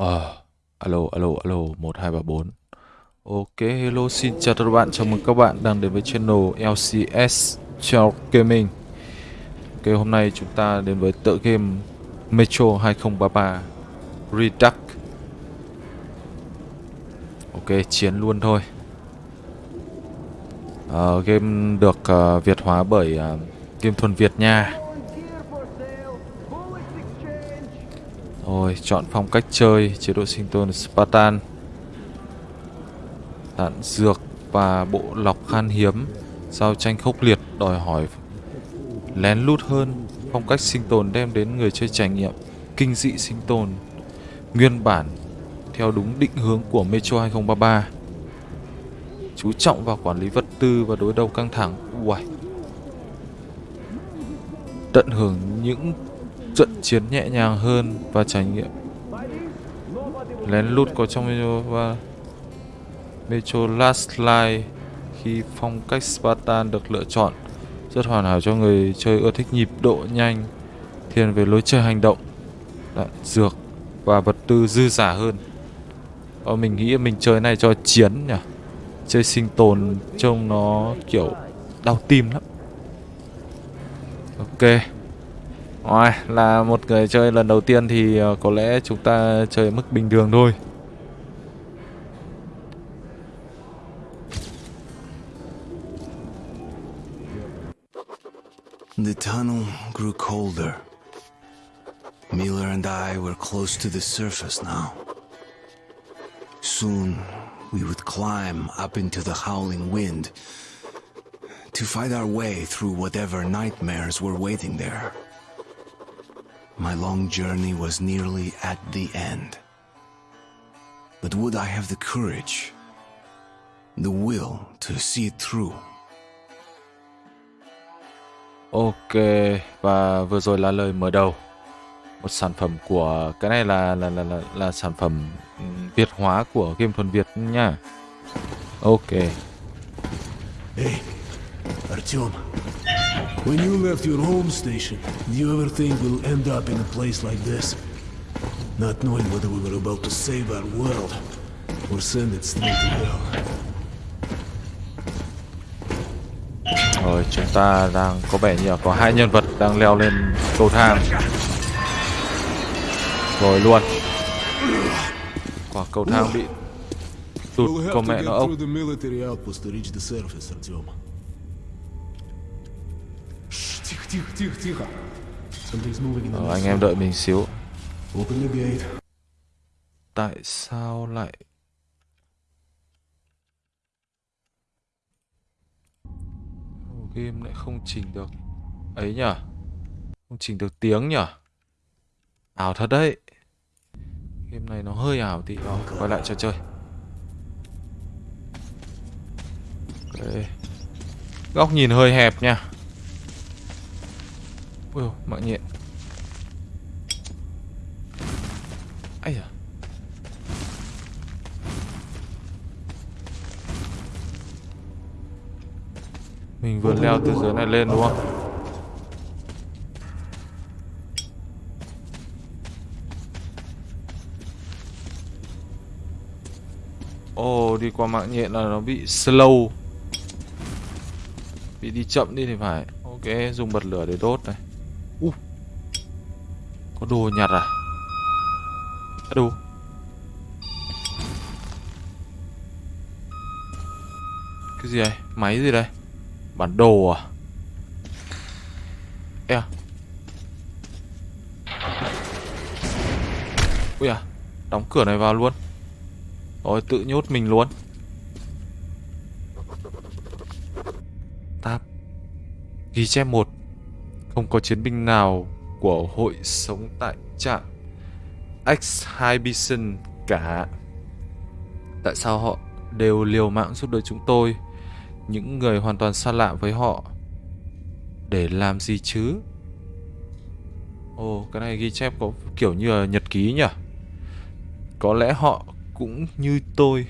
Ờ, alo, alo, alo, 1, 2, 3, 4. Ok, hello, xin chào tất cả các bạn, chào mừng các bạn đang đến với channel LCS Chào Gaming. Ok, hôm nay chúng ta đến với tựa game Metro 2033 Redux Ok, chiến luôn thôi. Uh, Game được uh, Việt hóa bởi uh, Game Thuần Việt nha. Rồi, chọn phong cách chơi, chế độ sinh tồn Spartan. Đạn dược và bộ lọc khan hiếm Giao tranh khốc liệt đòi hỏi lén lút hơn. Phong cách sinh tồn đem đến người chơi trải nghiệm Kinh dị sinh tồn. Nguyên bản Theo đúng định hướng của Metro 2033 Chú trọng vào quản lý vật tư và đối đầu căng thẳng. Uầy. Tận hưởng những trận chiến nhẹ nhàng hơn và trải nghiệm. Lén lút có trong Metro và Metro Last Light khi phong cách Spartan được lựa chọn rất hoàn hảo cho người chơi ưa thích nhịp độ nhanh thiên về lối chơi hành động đạn dược và vật tư dư giả hơn. Ờ, mình nghĩ mình chơi này cho chiến nhỉ? Chơi sinh tồn trông nó kiểu đau tim lắm. Ok rồi, là một người chơi lần đầu tiên thì ờ, có lẽ chúng ta chơi mức bình thường thôi. The tunnel grew colder. Miller and I were close to the surface now. Soon, we would climb up into the howling wind to fight our way through whatever nightmares were waiting there. My long journey was nearly at the end. But would I have the courage, the will to see it through? Ok, và vừa rồi là lời mở đầu. Một sản phẩm của cái này là là là là, là sản phẩm Việt hóa của game thuần Việt nha. Ok. Hey, Artyom. When you left your home station, do you ever think we'll end up in a place like this? Not knowing whether we were about to save our world or send it straight to hell. Rồi chúng ta đang có vẻ như là có hai nhân vật đang leo lên cầu thang. Rồi luôn. Quả cầu thang bị tụt con mẹ nó ốc. Ờ, anh em đợi mình xíu. Tại sao lại game lại không chỉnh được? Ấy nhở? Không chỉnh được tiếng nhở? Ảo thật đấy. Game này nó hơi ảo tí Rồi, quay lại cho chơi. Ok. Góc nhìn hơi hẹp nha ui dồi, mạng nhện. Ây da. Mình vừa leo từ dưới này lên đúng không? Ồ, đi qua mạng nhện là nó bị slow. Bị đi chậm đi thì phải. Ok, dùng bật lửa để đốt này uh. Có đồ nhặt à? À đồ Cái gì đây? Máy gì đây? Bản đồ à? Ê à? Ui à? Đóng cửa này vào luôn Rồi, tự nhốt mình luôn Tap Ghi chép một không có chiến binh nào của hội sống tại trạm. Exhibition cả. Tại sao họ đều liều mạng giúp đỡ chúng tôi? Những người hoàn toàn xa lạ với họ. Để làm gì chứ? Ồ, cái này ghi chép có kiểu như là nhật ký nhỉ? Có lẽ họ cũng như tôi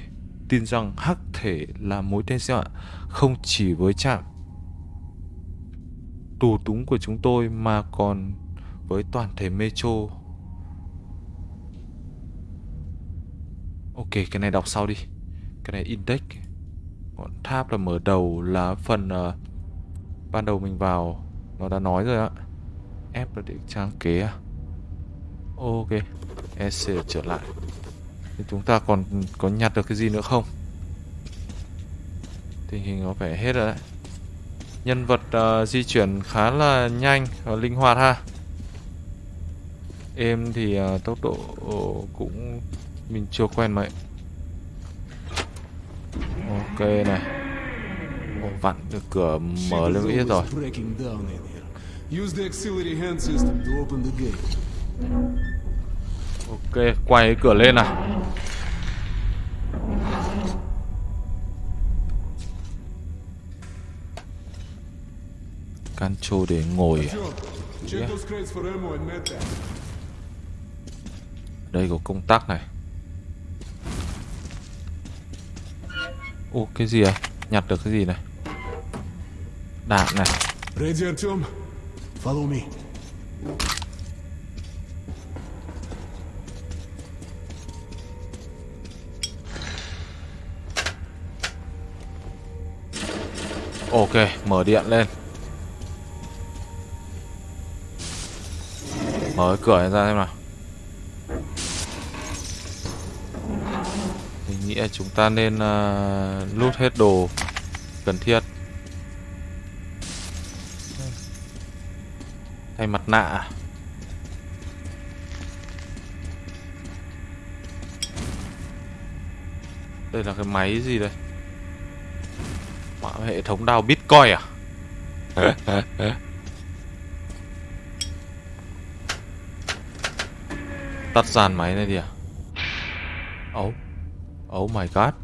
tin rằng hắc thể là mối đe dọa không chỉ với trạm tù túng của chúng tôi mà còn với toàn thể metro Ok, cái này đọc sau đi. Cái này index. Còn tháp là mở đầu là phần uh, ban đầu mình vào nó đã nói rồi ạ. F là để trang kế à. Ok. EC trở lại. Thì chúng ta còn có nhặt được cái gì nữa không? Tình hình có vẻ hết rồi đấy. Nhân vật ờ, di chuyển khá là nhanh và linh hoạt ha. Em thì ờ, tốc độ cũng mình chưa quen mấy. Ok này. Ồ, vặn được cửa mở lên ít rồi. Ok, quay cái cửa lên nào. Control để ngồi. à? And medpack. Đây có công tắc này. Ô, cái gì à? Nhặt được cái gì này? Đạn này. Follow me. Ok, mở điện lên. Mở cửa này ra xem nào. Mình nghĩ là chúng ta nên ờ, uh, lút hết đồ cần thiết. Thay mặt nạ? Đây là cái máy gì đây? Hệ thống đào Bitcoin à? Tắt dàn máy này đi à? Oh. Oh my god.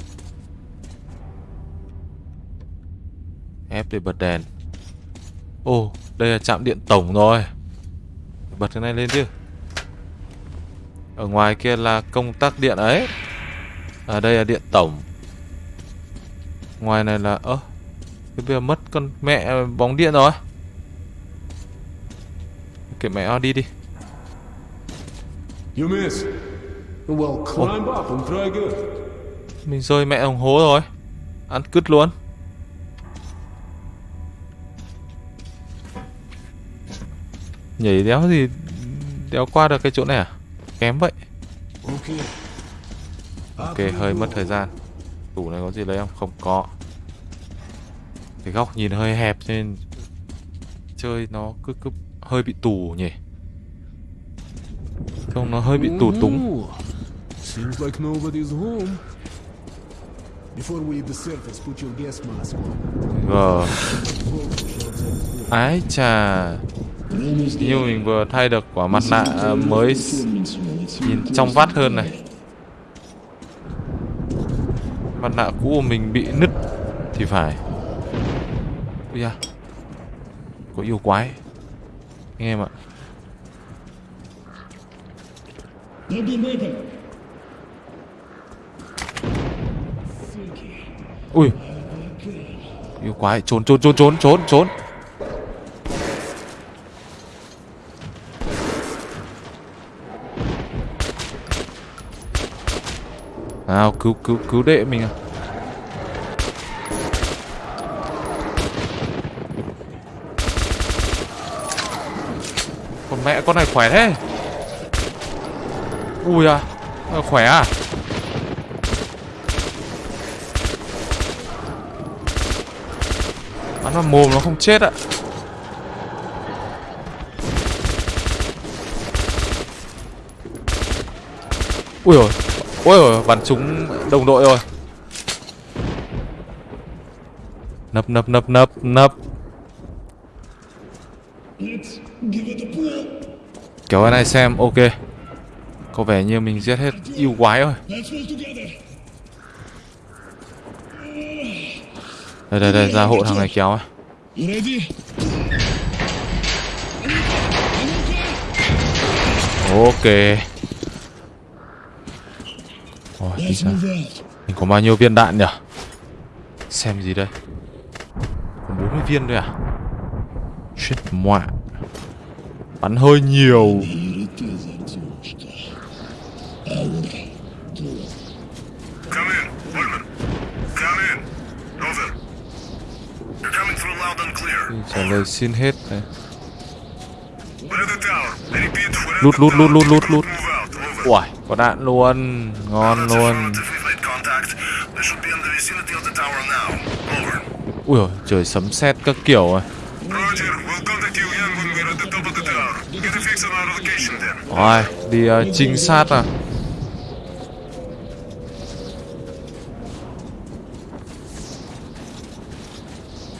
F để bật đèn. Ồ, oh, đây là trạm điện tổng rồi. Bật cái này lên chứ. Ở ngoài kia là công tắc điện ấy. À đây là điện tổng. Ngoài này là ơ Cái bây giờ mất con mẹ bóng điện rồi Kệ mẹ đi đi You miss. Well, climb up and try again. Mình rơi mẹ đồng hố rồi Ăn cứt luôn Nhảy đéo gì Đéo qua được cái chỗ này à Kém vậy. Ok hơi mất thời gian Tủ này có gì lấy không? Không có Cái góc nhìn hơi hẹp nên Chơi nó cứ cứ hơi bị tù nhỉ Không? Nó hơi bị tù túng. Seems like nobody's home. Before we hit the surface, put your gas mask on. Ờ Ái chà. Như mình vừa thay được quả mặt nạ mới Nhìn trong vắt hơn này. Mặt nạ cũ của mình bị nứt Thì phải. Ui da. Có yêu quái. Anh em ạ Ui. Yêu quái, trốn trốn trốn trốn trốn trốn. Nào, cứu cứu cứu đệ mình à. Con mẹ, con này khỏe thế. Ui à ờ, Khỏe à? Bắn vào mồm nó không chết ạ. Ui rồi Ui rồi bắn trúng đồng đội rồi. Nấp nấp nấp nấp nấp. Kéo cái này xem ok. Có vẻ như mình giết hết yêu quái rồi. Đây đây đây, ra hộ thằng này kéo Ok. Ôi đi ra Mình có bao nhiêu viên đạn nhỉ Xem gì đây? Còn 40 viên thôi à? Chết mọa. Bắn hơi nhiều. Lời xin hết này Lút, lút, lút, lút, lút, lút. Uầy, có đạn luôn Ngon luôn. Ui dồi, trời sấm sét các kiểu rồi then. Ôi, đi ờ, trinh sát à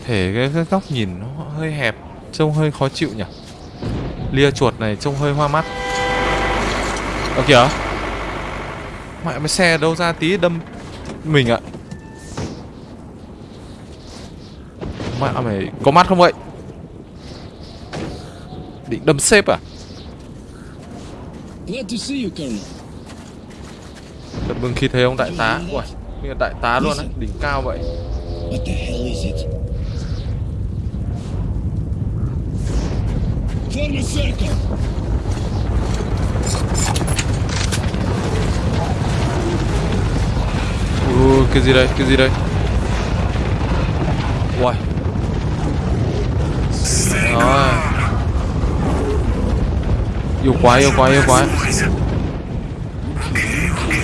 Thể cái, cái góc nhìn nó hơi hẹp Trông hơi khó chịu nhỉ? Lia chuột này trông hơi hoa mắt. Ơ kìa. Mẹ mấy xe đâu ra tí đâm mình ạ. Mẹ mày có mắt không vậy? Định đâm xếp à. Thật mừng khi thấy ông đại tá. Mình là đại tá luôn á, đỉnh cao vậy. What the hell is it? Form a circle! Cái gì đây, cái gì đây Uầy Rồi Yêu quá, yêu quá, yêu quá Okay, okay.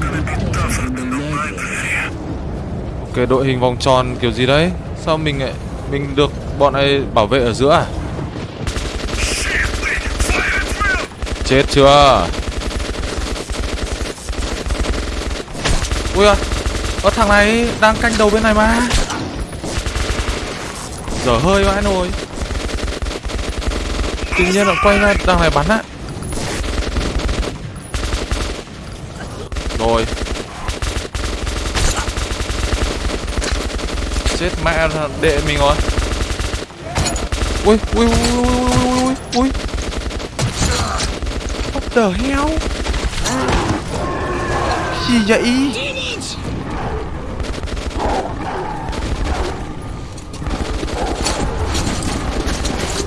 Gonna be tougher than the. Ok, đội hình vòng tròn kiểu gì đấy Sao mình lại Mình được bọn này bảo vệ ở giữa à Chết chưa? Ui ơi Ơ thằng này đang canh đầu bên này mà. Dở hơi vãi nồi Tự nhiên lại quay ra đằng này bắn á. Rồi. Chết mẹ đệ mình rồi. Ui ui ui ui ui ui ui ui the hell Gì vậy?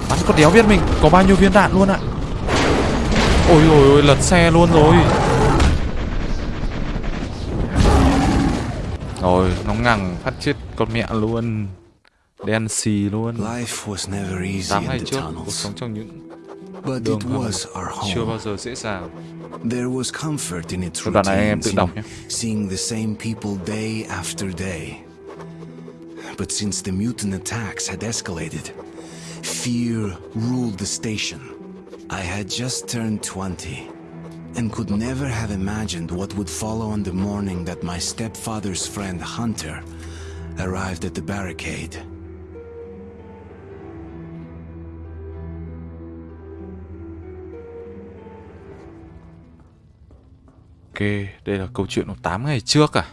Bắn con đéo biết mình có bao nhiêu viên đạn luôn ạ. Ôi ôi ôi lật xe luôn rồi. Rồi nó ngẳng phát chết con mẹ luôn. Đen xì luôn. Life was never easy 8 in ngày trước cuộc sống trong những but đường it was our chưa bao home. giờ dễ dàng There was comfort in its Thôi này em routines, tự đọc in nhé. seeing the same people day after day. But since the mutant attacks had escalated, fear ruled the station. I had just turned 20 and could never have imagined what would follow on the morning that my stepfather's friend Hunter arrived at the barricade. Ok, đây là câu chuyện của 8 ngày trước à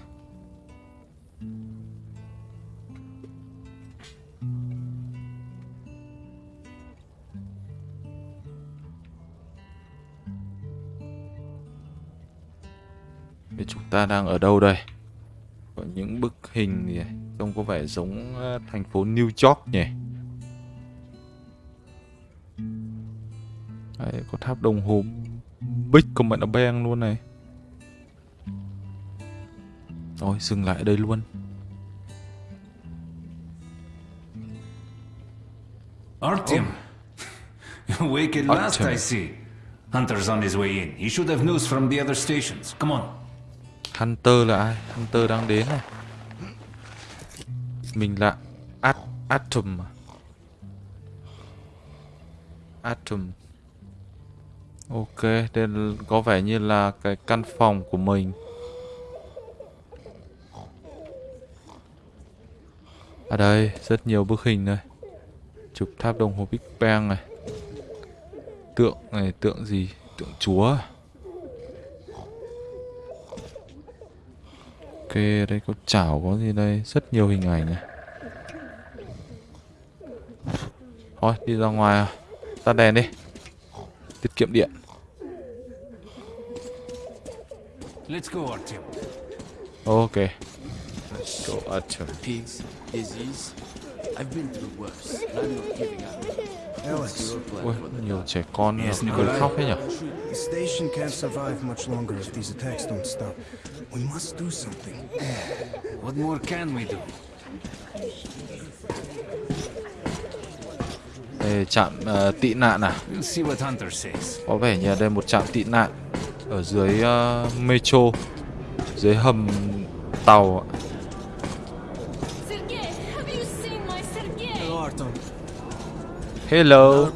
Thế chúng ta đang ở đâu đây? Có những bức hình gì này, trông có vẻ giống ờ, thành phố New York nhỉ? Đấy, có tháp đồng hồ Big của mẹ luôn này rồi dừng lại ở đây luôn Artyom. Wake at last. I see. Hunter's on his way in. He should have news from the other stations. Come on. Hunter là ai? Hunter đang đến này Mình là At Atom à? Atom Ok, đây có vẻ như là cái căn phòng của mình Ở đây, rất nhiều bức hình này Chụp tháp đồng hồ Big Bang này Tượng này, tượng gì? Tượng chúa à? Ok, đây có chảo có gì đây? Rất nhiều hình ảnh này. Thôi, đi ra ngoài à. Tắt đèn đi. Tiết kiệm điện. Let's go, Artyom. Ok. Let's go, Archer. pigs, disease. I've been through worse, and I'm not giving up. Alex, Ui, nhiều trẻ con cười khóc thế nhỉ? the station can't survive much longer if these attacks don't stop. We must do something. What more can we do? Đây trạm ờ, tị nạn à We'll see what Hunter says. Có vẻ như đây một trạm tị nạn Ở dưới ờ, metro Dưới hầm tàu ạ. Hello.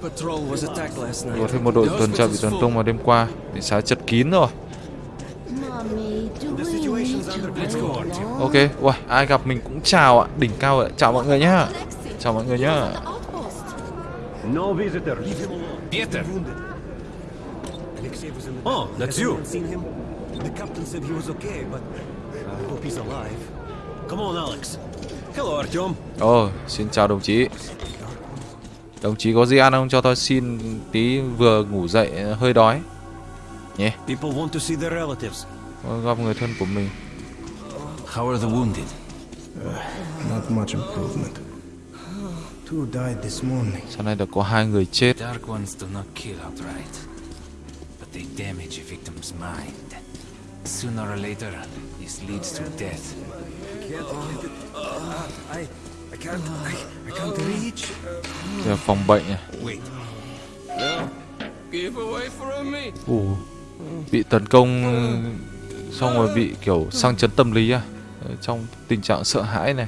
Có thêm một đội tuần tra bị tấn công vào đêm qua Bị xá chật kín rồi? Ok, wow, ai gặp mình cũng chào ạ Đỉnh cao ạ, chào mọi người nhá Chào mọi người nhá. No visitor. Peter! Oh, that's you. Seen him? The captain said he was okay, but I hope he's alive. Come on, Alex. Hello, Artyom. Ồ, xin chào đồng chí Đồng chí có gì ăn không? Cho tôi xin tí vừa ngủ dậy hơi đói Nhé, People want to see their relatives. Có gặp người thân của mình How are the wounded? Not much improvement. Two died this morning. Sau này đã có hai người chết Dark ones do not kill outright, but they damage a victim's mind. Sooner or later, this leads to death. I, I can't, I, I can't reach. Đây là phòng bệnh này Wait, Give away from me. Ồ, Bị tấn công Xong rồi bị kiểu sang chấn tâm lý à? Ở Trong tình trạng sợ hãi này.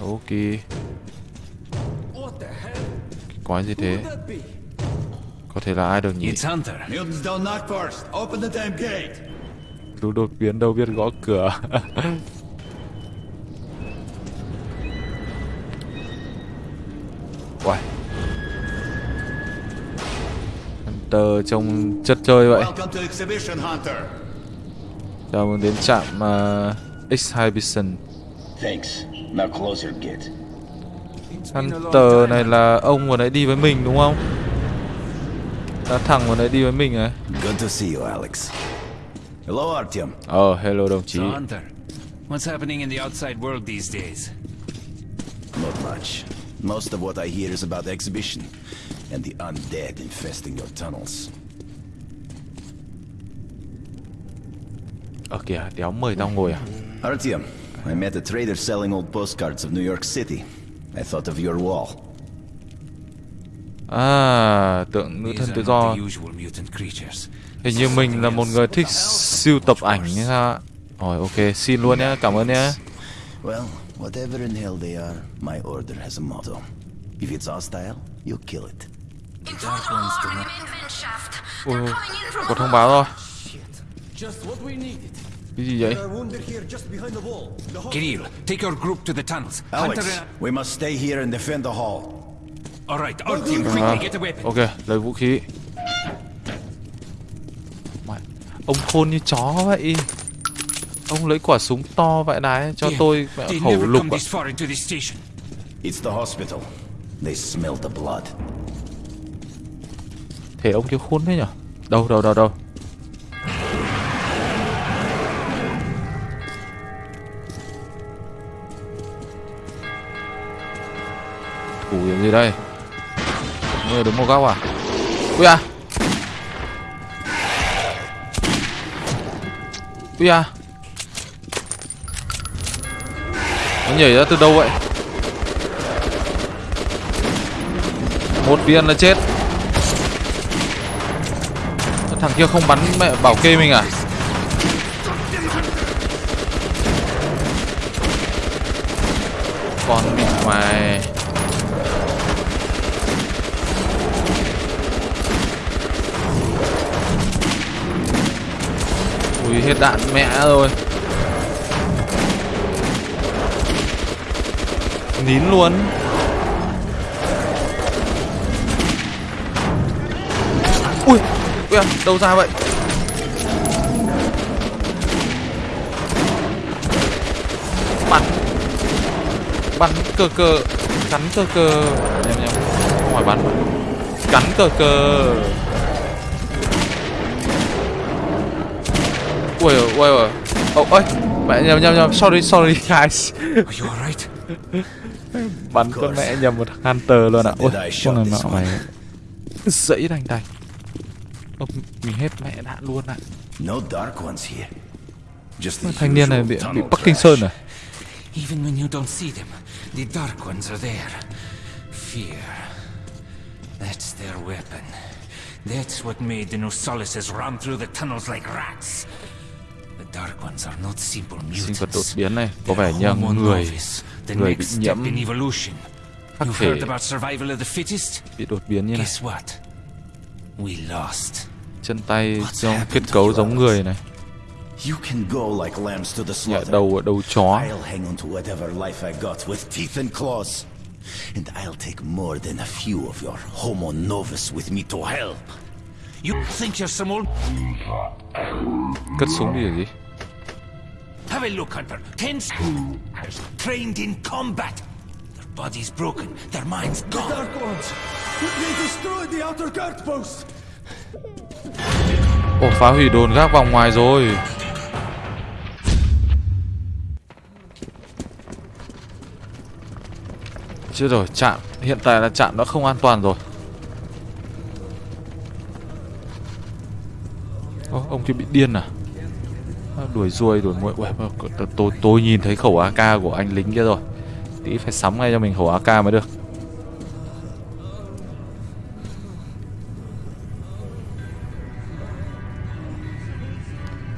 Ok? Cái quái gì thế? Có thể là ai được nhỉ Lũ đột biến đâu biết gõ cửa Uầy Hunter trông chất chơi vậy. Chào mừng đến trạm uh, Exhibition Thanks. Now closer, Git. Hunter này là ông vừa nãy đi với mình đúng không? Là thằng vừa nãy đi với mình ấy Good to see you, Alex. Hello, Artyom. Oh, hello đồng So, Hunter, what's happening in the outside world these days? Not much. Most of what I hear is about the exhibition and the undead infesting your tunnels. Ờ kìa, đéo mời tao ngồi à? Artyom, I met a trader selling old postcards of New York City. I thought of your wall. À, tượng nữ These thân are tự do the usual mutant creatures. Hình như mình là một người thích siêu tập ảnh hay sao ạ? Rồi, ok, xin luôn nhá, cảm ơn nhá Well, whatever in hell they are, my order has a motto. If it's hostile, you kill it. Ôi, có thông báo rồi. Cái gì vậy? Kirill, take your group to the tunnels. Alex, and... we must stay here and defend the hall. All right, our team, quickly À, get a weapon. ok, lấy vũ khí Ông khôn như chó vậy. Ông lấy quả súng to vậy đấy Cho tôi khẩu lục ạ. this far into the station. It's the hospital. They smell the blood. Thế ông kia khôn thế nhở? Đâu đâu đâu đâu? Thủ kiểu gì đây? Người đứng một góc à? Ui à Úi à Nó nhảy ra từ đâu vậy? Một viên là chết. Thằng kia không bắn mẹ bảo kê mình à? Con mẹ mày đạn mẹ rồi. Nín luôn. Ui Ui à, đâu ra vậy? Bắn. Bắn cờ cờ. Cắn cờ cờ. Nhầm nhầm. Không phải bắn. Cắn cờ cờ Ui ôi ui ôi Ôi ôi Mẹ nhầm nhầm nhầm Sorry sorry guys? Bắn con mẹ nhầm một thằng Hunter luôn ạ Ui Did I con này one? mày Dẫy đành đành Ơ, Mình hết mẹ đạn luôn ạ the Thanh niên này bị, bị Bắc Kinh. Sơn à Even when you don't see them, the Dark Ones are there. Fear. That's their weapon. That's what made the Nosalises run through the tunnels like rats. Sinh vật đột biến này có vẻ như người người bị nhiễm. khắc thể bị đột biến như này. chân tay happened kết cấu giống người này. You can go like lambs to the slaughter. đầu ở đầu chó. I'll hang on to whatever life I got with teeth and claws. And I'll take more than a few of your homo novus with me to help. You think you're some old... cất súng đi là gì Have a look, Hunter. Ten s- trained in combat. Their bodies broken, their minds gone. Dark Ones! They destroyed the outer guard post! ồ phá hủy đồn gác vòng ngoài rồi chưa rồi chạm hiện tại là chạm đã không an toàn rồi Ô, ông kia bị điên À, đuổi ruồi đuổi muội tôi, tôi, nhìn thấy khẩu AK của anh lính kia rồi tí phải sắm ngay cho mình khẩu AK mới được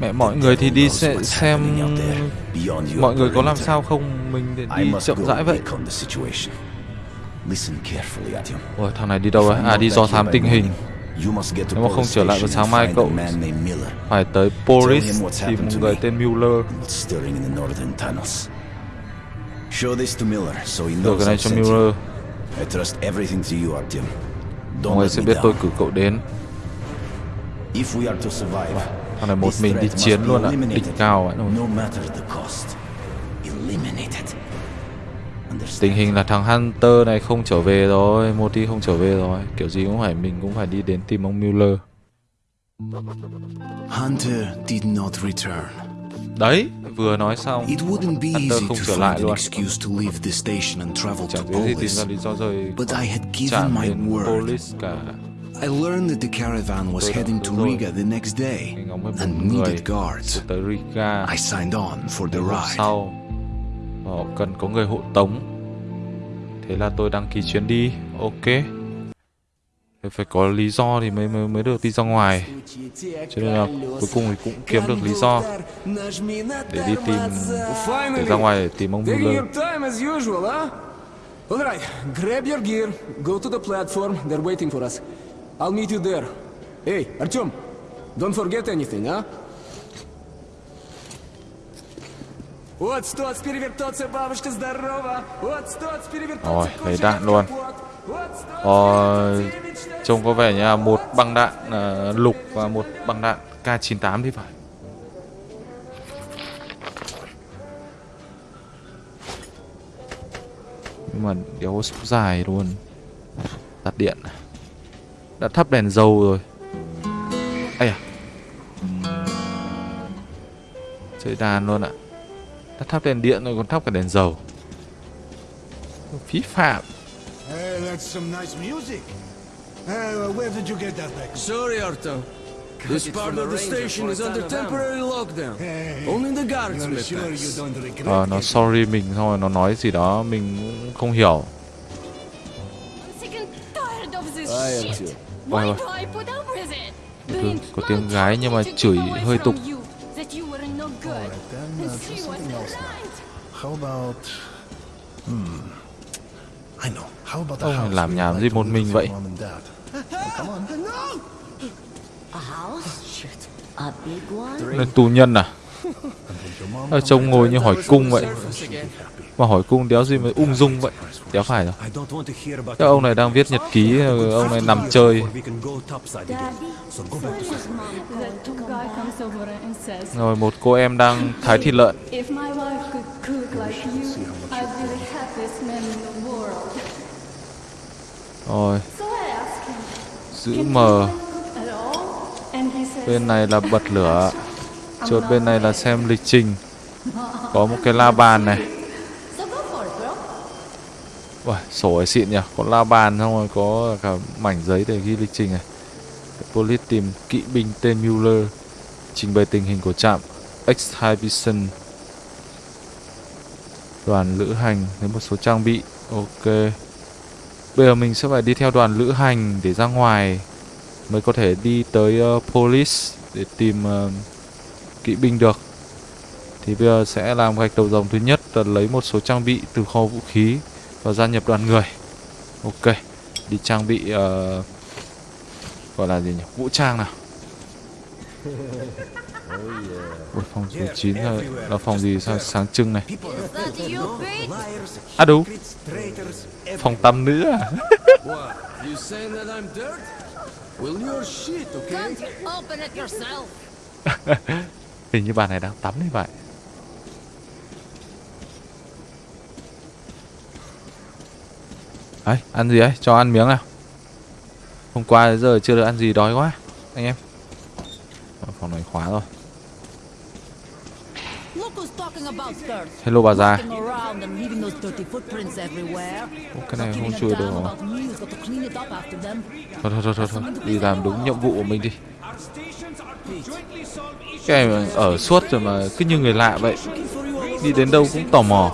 mẹ mọi người thì đi xe, xem mọi người có làm sao không mình để đi chậm rãi vậy. Ôi thằng này đi đâu đấy à đi do thám tình hình morning, You must get to Nếu mà không trở lại vào sáng mai cậu phải tới Boris tìm một người tên Mueller đưa knows cái này cho. Mueller I trust everything to you, Artyom. ông Don't ấy sẽ biết tôi cử cậu đến. If we are to survive, thằng này một mình đi chiến luôn ạ đỉnh eliminated, cao vậy No tình hình là thằng Hunter này không trở về rồi Moti không trở về rồi kiểu gì cũng phải mình cũng phải đi đến tìm ông Mueller Hunter did not return. đấy vừa nói xong It wouldn't be Hunter easy không to trở lại find an luôn excuse to leave the station and travel chẳng gì tìm Polis. ra lý do rồi But I had given my word. Polis cả I learned that the caravan was heading to. Riga the next day and needed guards. I signed on for the ride. sau họ cần có người hộ tống thế là tôi đăng ký chuyến đi ok phải có lý do thì mới mới mới được đi ra ngoài cho nên là cuối cùng thì cũng kiếm được lý do để đi tìm để ra ngoài để tìm ông usual, huh? Alright, grab your gear, go to the platform, they're waiting for us. I'll meet you there. Hey, Artyom, don't forget anything, huh? Ой, thấy đạn luôn. Ờ, trông có vẻ như là một băng đạn uh, lục và một băng đạn K98 thì phải. Nhưng mà đéo số dài luôn. Tắt điện à. Đã thắp đèn dầu rồi. Ây à Chơi đàn luôn ạ. à đã thắp đèn điện rồi còn thắp cả đèn dầu phí phạm Hey, that's some nice music. Uh, where did you get that back? Sorry, Arto. This part of the station is under temporary lockdown. Only the guards don't regret Ờ, nó sorry mình xong rồi nó nói gì đó mình cũng không hiểu I'm sick and tired of this I am shit. too. Why do I put up with it? Có- tiếng gái nhưng mà chửi hơi tục. About... Hmm... I know. How about a house? làm nhảm you gì một mình vậy? your mom and dad? Come on. A house? A big one? là tù nhân à? Ở trông ngồi như hỏi cung vậy. Mà hỏi cung đéo gì mà ung dung vậy? Đéo phải đâu. I don't want to hear about Các ông này đang viết nhật ký ông này nằm chơi. rồi một cô em đang thái thịt lợn like you, I'd be the happiest man in the world. rồi. So I asked him, giữ Can mờ. bên này là bật lửa. Chốt bên này là xem lịch trình. Có một cái la bàn này. Uầy, sổ ấy xịn nhỉ? Có la bàn xong rồi có cả mảnh giấy để ghi lịch trình này. Police tìm kỵ binh tên Mueller trình bày tình hình của trạm exhibition Đoàn lữ hành lấy một số trang bị. Ok. Bây giờ mình sẽ phải đi theo đoàn lữ hành để ra ngoài Mới có thể đi tới uh, police để tìm uh, kỵ binh được. Thì bây giờ sẽ làm gạch đầu dòng thứ nhất là lấy một số trang bị từ kho vũ khí Và gia nhập đoàn người. Ok. Đi trang bị uh, Gọi là gì nhỉ? Vũ trang nào? Ui, phòng số 9 là, là phòng gì sao sáng trưng này À đúng Phòng tắm nữ à What? You saying that I'm dirt? Well, you're shit, okay? Open it yourself. Hình như bà này đang tắm như vậy Đấy, ăn gì đấy? Cho ăn miếng nào Hôm qua đến giờ chưa được ăn gì đói quá Anh em Phòng này khóa rồi Look who's talking about skirts. Hello bà già. Ô, cái này không chui được rồi. Thôi thôi thôi thôi, thôi. Đi làm đúng nhiệm vụ của mình đi. Cái này ở suốt rồi mà cứ như người lạ vậy. Đi đến đâu cũng tò mò.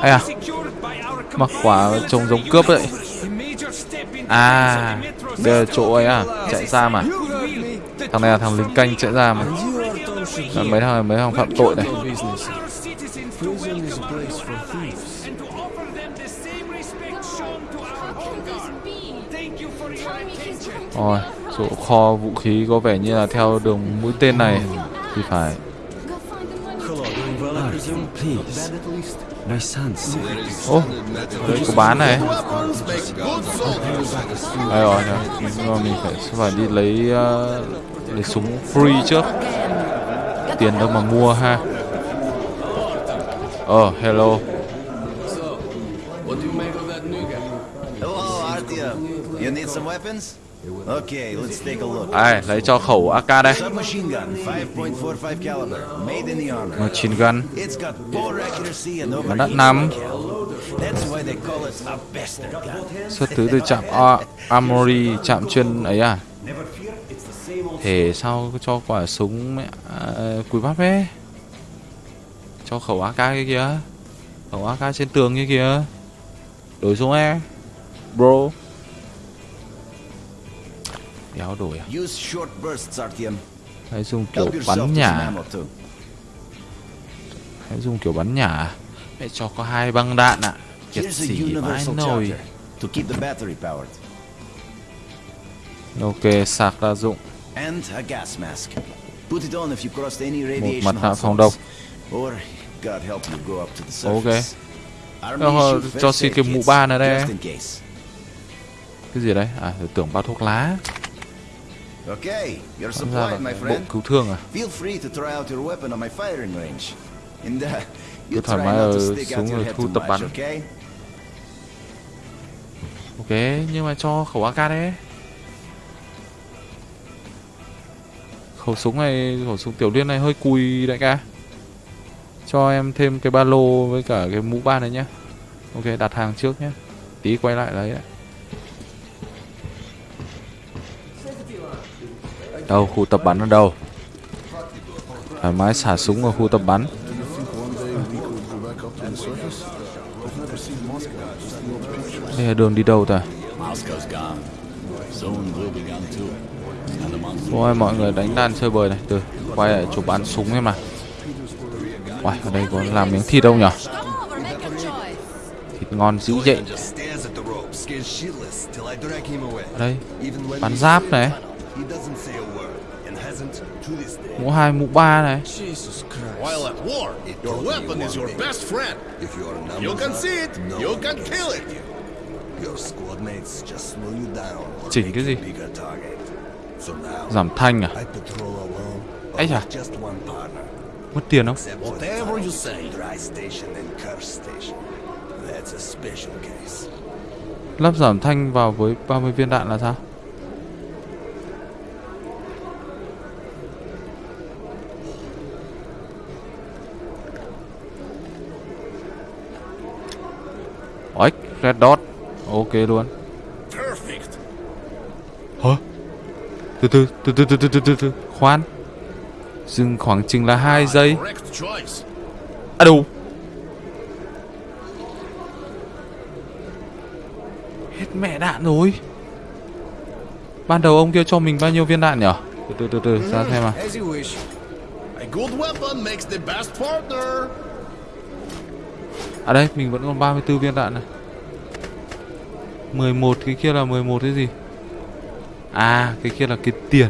Ây à? Mặc quả trông giống cướp vậy À Đây là chỗ ấy à Chạy ra mà Thằng này là thằng lính canh chạy ra mà là Mấy thằng này mấy thằng phạm tội này. Rồi Chỗ kho vũ khí có vẻ như là theo đường mũi tên này Thì phải. Ô có bán này. Đây rồi nhá. Nhưng mà mình phải phải đi lấy uh, Lấy súng free trước. Tiền đâu mà mua ha. Ờ oh, hello. Ai lấy cho khẩu AK đây. Submachine gun, 5.45 caliber, made in the army. Machine gun. A bastard. Gun. Xuất xứ từ trạm A- Armory Trạm chuyên ấy à Thế sao cho quả súng mẹ à, Cùi bắp ấy? Cho khẩu AK kia kìa. Khẩu AK trên tường kia kìa. Đổi xuống e Bro. Đéo đổi à. Hãy dùng kiểu bắn nhả. Hãy dùng kiểu bắn nhả. À? Hãy cho có hai băng đạn ạ. Kiệt Here's a sĩ vãi nồi. charger to keep the battery powered. Ok sạc đa dụng And a gas mask. Put it on if you crossed any radiation mặt nạ hot phòng zones. độc Or God help you go up to the Ok surface. Army Ờ, cho first xin cái mũ ba này đây in. Cái gì đấy À tưởng bao thuốc lá Okay, you're supplied, my bộ friend. cứu thương à Feel free to try out your weapon on my firing range. Uh, Cứ you thoải try mái ở xuống rồi thu tập bắn okay? Ok nhưng mà cho khẩu AK đấy Khẩu súng này, Khẩu súng tiểu liên này hơi cùi đại ca. Cho em thêm cái ba lô Với cả cái mũ ba này nhá. Ok, đặt hàng trước nhé Tí quay lại lấy đấy Đâu, khu tập bắn ở đâu? Thoải mái, xả súng ở khu tập bắn. Đây là đường đi đâu ta? Ôi mọi người đánh đàn chơi bời này Từ quay lại chụp bắn súng em mà Uầy ở đây có làm miếng thịt đâu nhở Thịt ngon dữ vậy đây Bắn we giáp này. Mũ hai mũ ba này. While at war, your weapon is your best friend. If your numbers You can are, see it, no you one can can kill it. save you. Your squad mates just slow you down or Chỉnh cái gì Giảm thanh à? One partner. Mất tiền không. Lắp giảm thanh vào với 30 viên đạn là sao? Ếch, Red Dot. Ok luôn Từ từ, từ từ từ từ từ từ từ. Khoan. Dừng khoảng chừng là 2 giây. À đủ Hết mẹ đạn rồi. Ban đầu ông kia cho mình bao nhiêu viên đạn nhỉ? Từ từ từ từ ra xem à the best partner. À đây mình vẫn còn 34 viên đạn này. 11 cái kia là 11 cái gì À cái kia là cái tiền.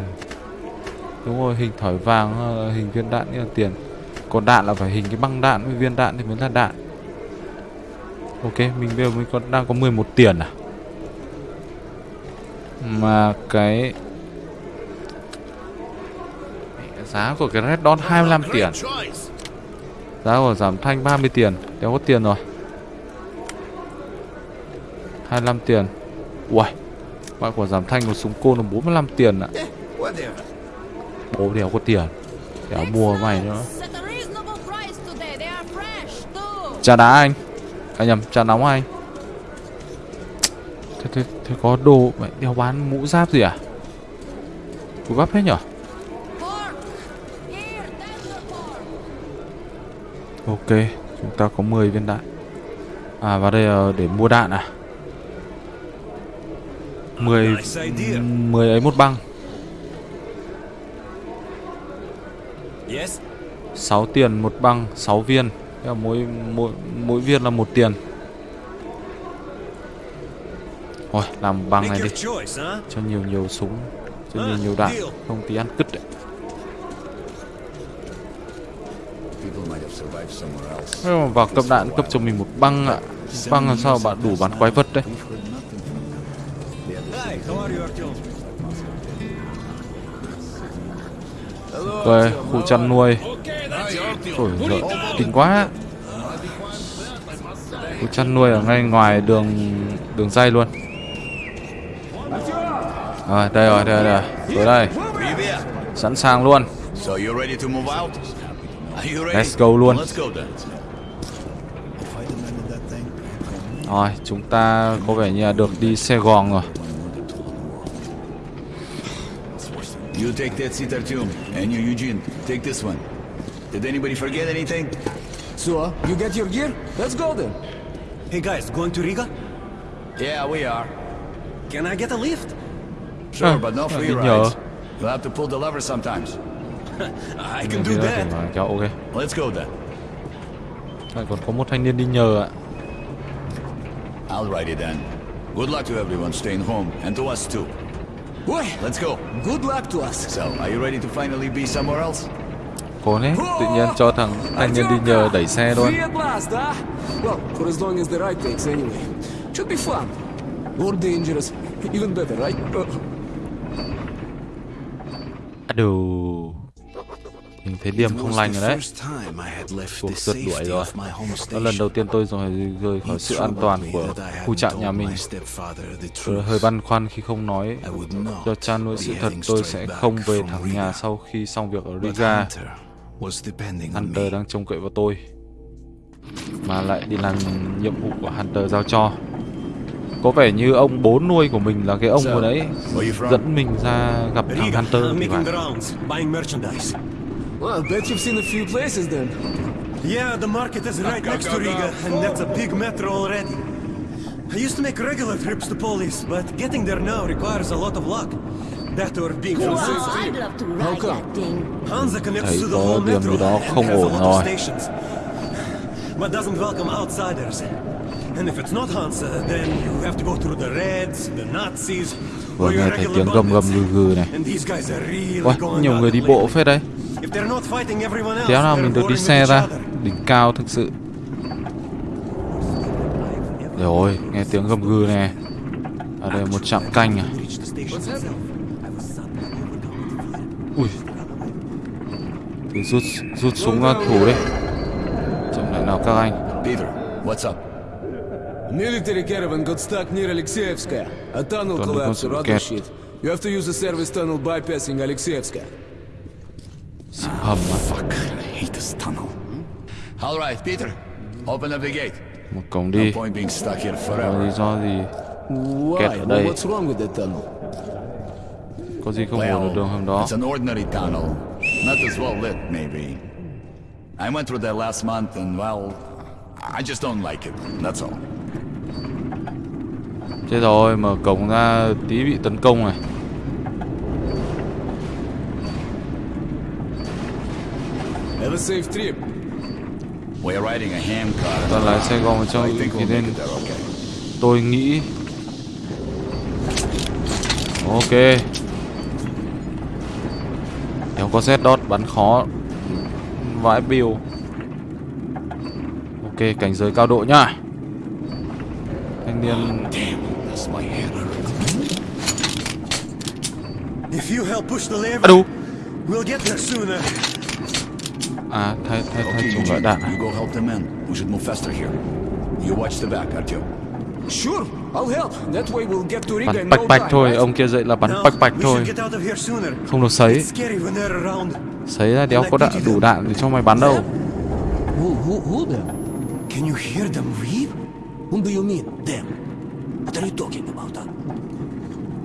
Đúng rồi hình thỏi vàng ờ, hình viên đạn như là tiền. Còn đạn là phải hình cái băng đạn với viên đạn thì mới là đạn. Ok mình bây giờ mới có, đang có 11 tiền à? Mà cái Giá của cái Red Dawn 25 tiền. Giá của giảm thanh 30 tiền. Đéo có tiền rồi. 25 tiền. Uầy bạn của giảm thanh một súng côn là 45 tiền ạ. Bố đéo có tiền. Đéo mua mày nữa. Trà đá anh. À nhầm trà nóng anh Thế, thế, thế có đồ mày đéo bán mũ giáp gì à? Cú gấp hết nhở? Ok Chúng ta có 10 viên đạn. À và đây là để mua đạn à 10 Nice idea. 10 ấy một băng. Yes? 6 tiền một băng 6 viên. Là mỗi, mỗi, mỗi viên là một tiền. Thôi làm băng này đi? Cho nhiều nhiều súng Cho nhiều nhiều đạn Không tí ăn cứt đấy. Vào cấp đạn cấp cho mình một băng ạ. Băng làm sao bạn đủ bắn quái vật đấy Ok, khu chăn nuôi. Ôi giời, kinh quá. Khu chăn nuôi ở ngay ngoài đường đường dây luôn. Rồi, đây rồi, đây rồi, tới đây. Sẵn sàng luôn? Let's go luôn. Rồi, chúng ta có vẻ như là được đi xe gòn rồi You take that seat, Artyom, and you, Eugene, take this one. Did anybody forget anything? So, you get your gear? Let's go then. Hey guys, going to Riga? Yeah, we are. Can I get a lift? Sure, but no free đi nhờ. rides. You'll have to pull the lever sometimes. I can do Đi ra that. để mà cho ok Let's go then. Lại còn có một thanh niên đi nhờ ạ I'll write it then. Good luck to everyone staying home, and to us too. Boy, Let's go. good luck to us. So, are you ready to finally be somewhere else? Cố đấy, tự nhiên cho thằng thanh niên đi nhờ đẩy xe luôn Free at last, huh? Well, for as long as the ride takes anyway. Should be fun. More dangerous. Even better, right? Uh, À đủ Mình thấy điểm không lành rồi đấy. Cuộc rượt đuổi rồi. Đó lần đầu tiên tôi rồi rời khỏi sự an toàn của khu trại nhà mình. Tôi hơi băn khoăn khi không nói. Cho cha nuôi sự thật tôi sẽ không về thẳng nhà sau khi xong việc ở Riga. Hunter đang trông cậy vào tôi Mà lại đi làm nhiệm vụ của Hunter giao cho. Có vẻ như ông bố nuôi của mình là cái ông vừa đấy Dẫn mình ra gặp thằng Hunter thì phải the rounds, buying merchandise. well, I bet you've seen a few places then. Yeah, the market is right next to Riga, and that's a big metro already. I used to make regular trips to Polis, but getting there now requires a lot of luck. That or being from Wow, I'd love to ride that thing. Hansa connects to the whole metro gì đó and has a lot of stations, but doesn't welcome outsiders. And if it's not Hansa, then you have to go through the Reds, the Nazis, Vừa or your nghe thấy regular tiếng gầm gầm bandits. gừ gừ này And these guys are really Ôi, going nhiều at người đi bộ phết đấy If they're not fighting everyone else, Đéo nào they're mình được đi xe ra. Đỉnh cao thực sự Rồi, nghe tiếng gầm gừ này Ở đây một trạm canh à Ui Thì rút, rút súng ra thủ đi Chậm lại nào các anh Peter, what's up? A military caravan got stuck near Alexeyevska. A tunnel collapsed shit. You have to use the service tunnel bypassing Alexeyevska. À Fuck, I hate this tunnel. All right, Peter, open up the gate. Một cổng No đi point being stuck here Có forever. lý do gì Why? Kẹt ở Well, đây what's wrong with that tunnel? Có gì không ổn ở đường hầm đó it's an ordinary tunnel. Not as well lit, maybe. I went through that last month and, well, I just don't like it. That's all. Chết rồi, mở cổng ra tí bị tấn công này. Have a safe trip. We're riding a hand car. Ta lái xe gom vào trong thì nên tôi nghĩ Ok Nếu có Z dot bắn khó Vãi bill Ok cảnh giới cao độ nhá Thanh niên That's my hammer. If you help push the lever, À đủ we'll get there sooner. À thay thay thay Okay, Eugene, đạn you go help the men. We should move faster here. You watch the back, Artyom. Sure, I'll help. That way we'll get to Riga Bắn bạch no bạch thôi? Ông kia dậy là bắn bạch bạch thôi. Không được sấy. Sấy ra đéo có đạn đủ đạn để cho mày bắn đâu Who, who, who them? Can you hear them weep? Whom do you mean, them? What are you talking about, huh?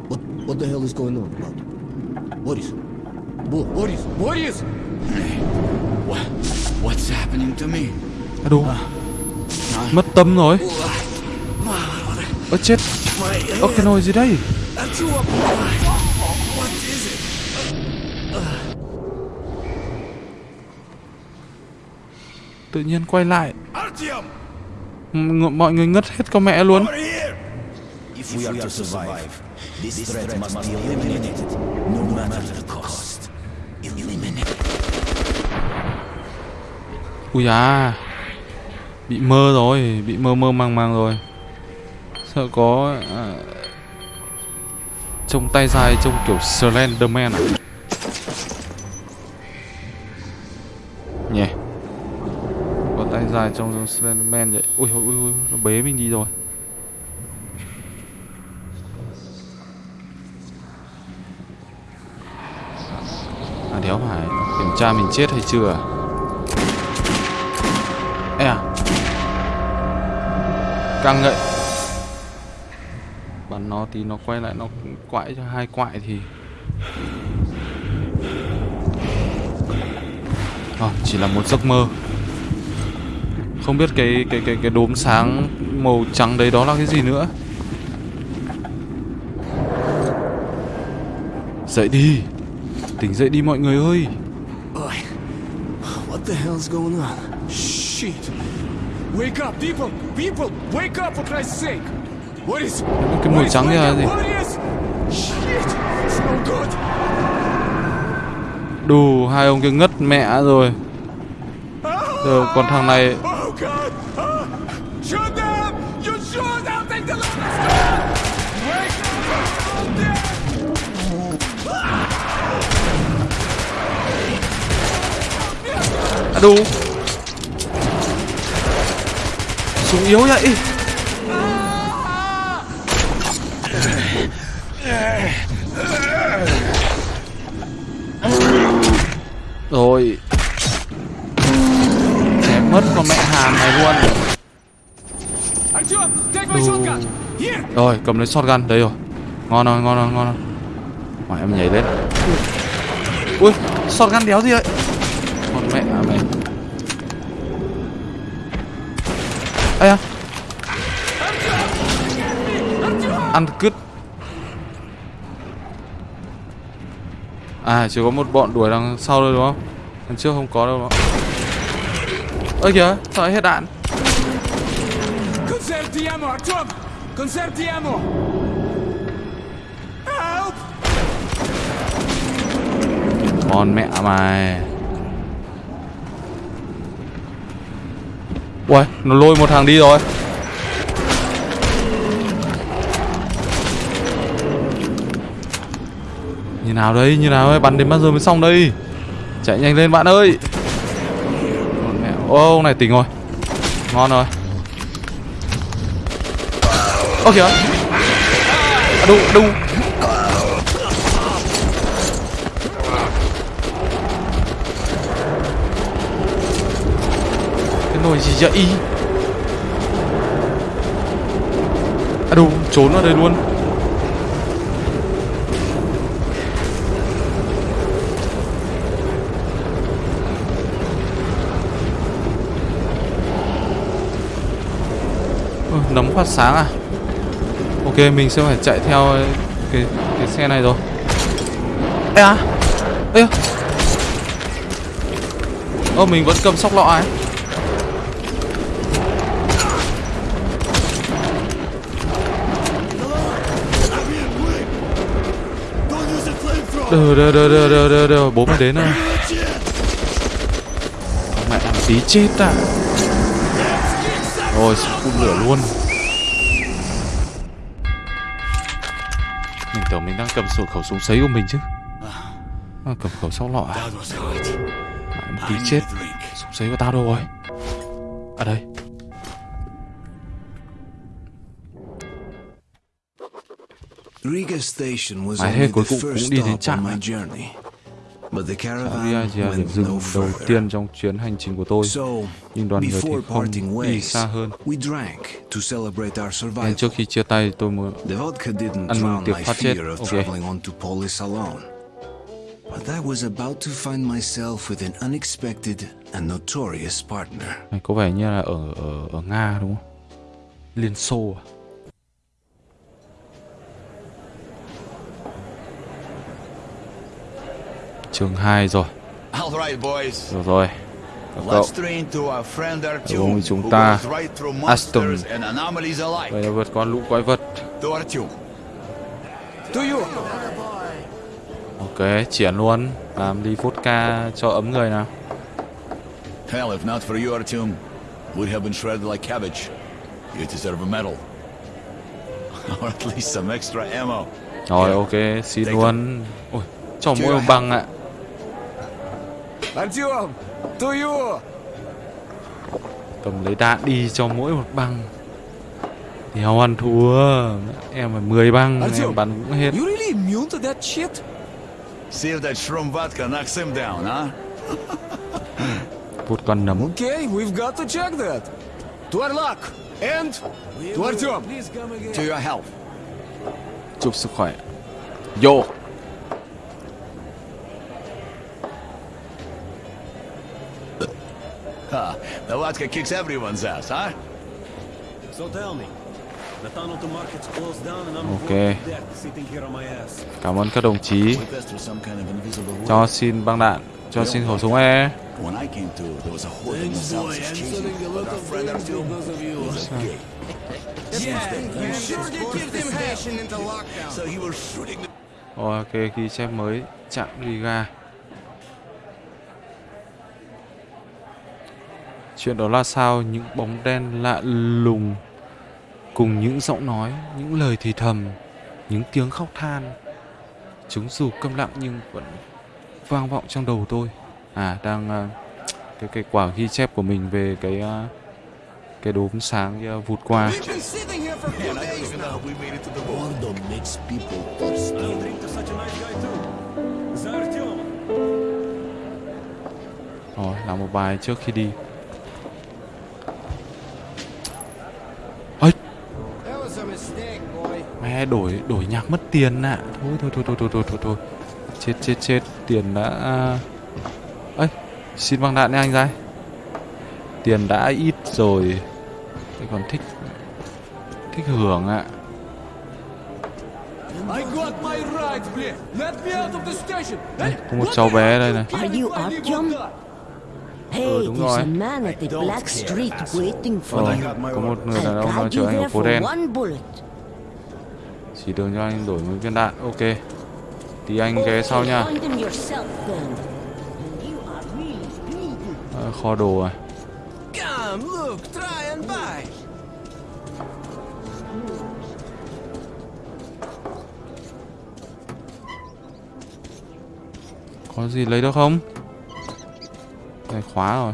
What, what the hell is going on about? Boris? Bo Boris? Boris! What? What's happening to me? À đủ. Mất tâm rồi. Ơ chết. Ơ cái nồi gì đây? Artyom! What is it? Tự nhiên quay lại! M Mọi người ngất hết con mẹ luôn. If we are to survive, this threat must be eliminated, no matter the Ui da Bị mơ rồi Bị mơ mơ màng màng rồi. Sợ có à, Trông tay dài Trông kiểu Slenderman à? Nhỉ? Có tay dài trông giống Slenderman vậy. Ui ui ui Nó bế mình đi rồi. À đéo phải Kiểm tra mình chết hay chưa à? Vâng Căng vậy Bắn nó thì nó quay lại nó quại cho hai quại thì à, Chỉ là một giấc mơ Không biết cái cái cái cái đốm sáng màu trắng đấy đó là cái gì nữa Dậy đi Tỉnh dậy đi mọi người ơi What the hell's going on? Shit! Wake up, people! People! Wake up for Christ's sake! What is... Cái màu trắng kia là gì! Shit! It's no good! Đủ hai ông kia ngất mẹ rồi Giờ còn thằng này Oh Súng yếu vậy Rồi. Chém mất con mẹ hàm này luôn. Artyom! Rồi, cầm lấy shotgun, Đây rồi. Ngon rồi ngon rồi ngon rồi. Mà em nhảy lên. Ui, shotgun đéo gì vậy? Con mẹ à, mày. Ây à Ăn cứt À chỉ có một bọn đuổi đằng sau thôi, đúng không Đằng trước không có đâu đó Ơ kìa, sao lại hết đạn Conserve! Help! Con mẹ mày Ui nó lôi một thằng đi rồi. Như nào đây Như nào đây Bắn đến bao giờ mới xong đây? Chạy nhanh lên bạn ơi. Ô ông này tỉnh rồi. Ngon rồi. Ok kìa. À, Đu đu rồi gì vậy À đúng, trốn ở đây luôn. Ừ, Nấm phát sáng à? Ok, mình sẽ phải chạy theo cái, cái xe này rồi. Ê à? Ê à? Ơ, mình vẫn cầm sóc lọ ấy Đờ đờ đờ đờ đờ đờ đờ. Bố mày đến à Mẹ tí chết à. Rồi phun lửa luôn. Mình tưởng mình đang cầm sổ khẩu súng sấy của mình chứ. À, Cầm khẩu sau lọ à? Mẹ tí chết. Súng sấy của tao đâu rồi? À đây. Riga Station was Mãi only hết the cuối cùng first cũng đi đến stop on trạm my journey. But the Saria caravan chỉ là điểm went dừng no đầu further. tiên trong chuyến hành trình của tôi So, Nhưng đoàn người thì before không parting đi ways, xa hơn we drank to celebrate our Nên survival. trước khi chia tay tôi muốn The vodka didn't ăn mừng tiệc phát chết Ok traveling on to Polis alone. But I was about to find myself with an unexpected and notorious partner. Này có vẻ như là ở ở ở Nga đúng không? Liên Xô à? Chương 2 rồi. Rồi rồi. Các cậu. Cùng chúng ta Aston. Vậy là vượt qua lũ quái vật. Ok, triển luôn. Làm ly vodka cho ấm người nào. Hell, if not for you, Artyom, we'd have been shredded like cabbage. You deserve a medal. or at least some extra ammo. Rồi ok, xin luôn. Ôi, cho mỗi một bằng ạ. Артем, to you. Cầm lấy đạn đi cho mỗi một băng. Thì hào ăn thua. Em phải 10 băng, em Artyom, bắn cũng hết. you really immune to that shit? See if that shroom vodka knocks him down, huh? Vụt con nấm. Okay, we've got to check that. To our luck. And to Artyom. To your health. Chúc sức khỏe. Yo. Ha, the vodka kicks everyone's ass, huh? So tell me, the tunnel to market's closed down and I'm Okay. sitting here on my ass. Cảm ơn các đồng chí. Through. Cho xin băng đạn, cho xin khẩu súng E. When I came to, there was a horde of I'm chasing me, but our friend Artyom because of you. was a gay. You sure did give them station into lockdown. So he was shooting the Rồi, ok, ghi chép mới. Chạm Riga. Chuyện đó là sao? Những bóng đen lạ lùng cùng những giọng nói, những lời thì thầm, những tiếng khóc than. Chúng dù câm lặng nhưng vẫn vang vọng trong đầu tôi. À, đang à, cái cái quả ghi chép của mình về cái à, cái đốm sáng kia vụt qua. We've been sitting here for four days đổi đổi nhạc mất tiền ạ. À. thôi, thôi thôi thôi thôi thôi thôi. Thôi chết chết chết tiền đã à, ấy xin băng đạn nha anh trai tiền đã ít rồi. Thì còn thích thích hưởng ạ. À. Có một cháu bé đây này. Ừ, đúng rồi. Ờ, có một người đàn ông đang chở anh ở phố đen. Chỉ đường cho anh đổi một viên đạn. Ok. Tí anh ghé sau nha. Ờ, kho đồ à. Có gì lấy được không? Này khóa rồi.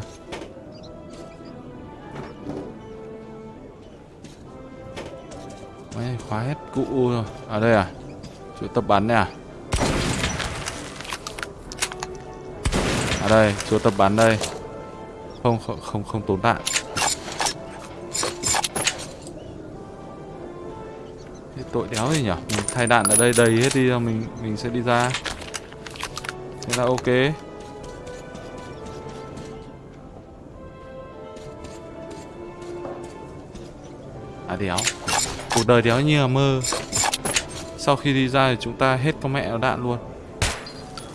Đấy, khóa hết cụ rồi. À đây à? Chỗ tập bắn này à? À đây, chỗ tập bắn đây. Không không không, không tốn đạn. Thế tội đéo gì nhỉ? Mình thay đạn ở đây đầy hết đi rồi mình mình sẽ đi ra. Thế là ok À đéo Cuộc đời đéo như là mơ Sau khi đi ra thì chúng ta hết con mẹ nó đạn luôn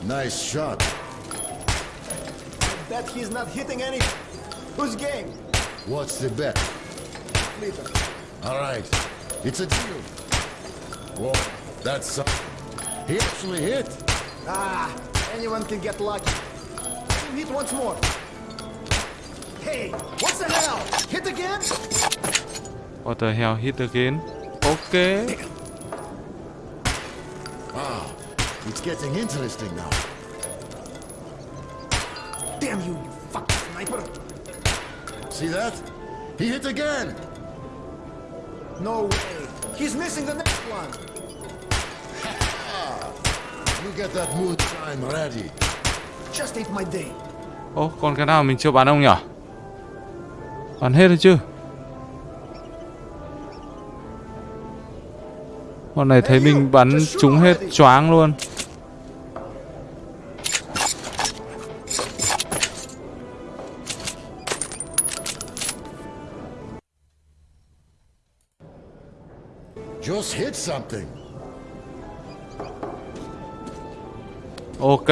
Nice shot. Bet he's not hitting any. Who's game? What's the bet? Later. All right. It's a deal. Whoa, that's something. He actually hit. Ah, anyone can get lucky. Hit once more. Hey, what the hell? Hit again? What the hell hit again Ok Ah, it's getting interesting now. Damn you, you fucking sniper! See that? He hit again. No way. He's missing the next one. You get that moonshine ready. Just ate my day. Ô còn cái nào mình chưa bắn không nhỉ Bắn hết rồi chứ Con này thấy mình bắn trúng hết choáng luôn. Just hit something. Ok.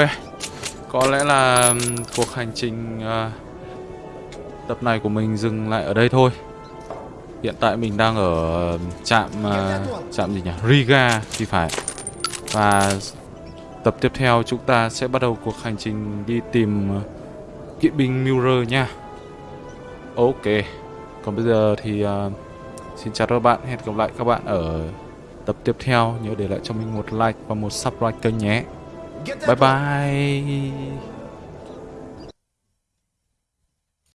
Có lẽ là cuộc hành trình à, tập này của mình dừng lại ở đây thôi Hiện tại mình đang ở trạm à, trạm gì nhỉ? Riga thì phải. Và tập tiếp theo chúng ta sẽ bắt đầu cuộc hành trình đi tìm ờ, kỵ binh Mirror nha. Ok. Còn bây giờ thì uh, xin chào các bạn. Hẹn gặp lại các bạn ở tập tiếp theo. Nhớ để lại cho mình một like và một subscribe kênh nhé. Bye bye.